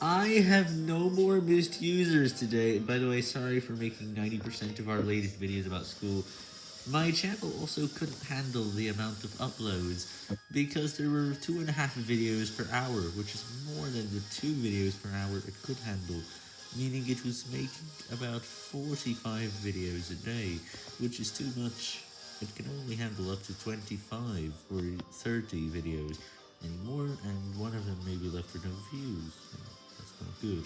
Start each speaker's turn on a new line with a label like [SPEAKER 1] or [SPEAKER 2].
[SPEAKER 1] I have no more missed users today. By the way, sorry for making 90% of our latest videos about school. My channel also couldn't handle the amount of uploads, because there were two and a half videos per hour, which is more than the two videos per hour it could handle, meaning it was making about 45 videos a day, which is too much. It can only handle up to 25 or 30 videos anymore, and one of them may be left with no views. Good.